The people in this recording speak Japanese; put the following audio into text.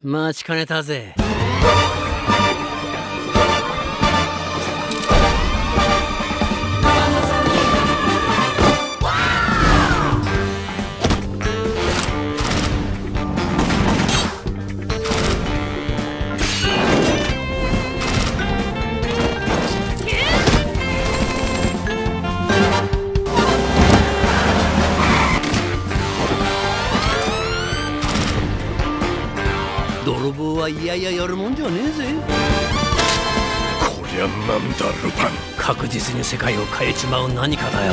待ちかねたぜ。泥棒はいやいややるもんじゃねえぜ。こりゃなんだルパン。確実に世界を変えちまう何かだよ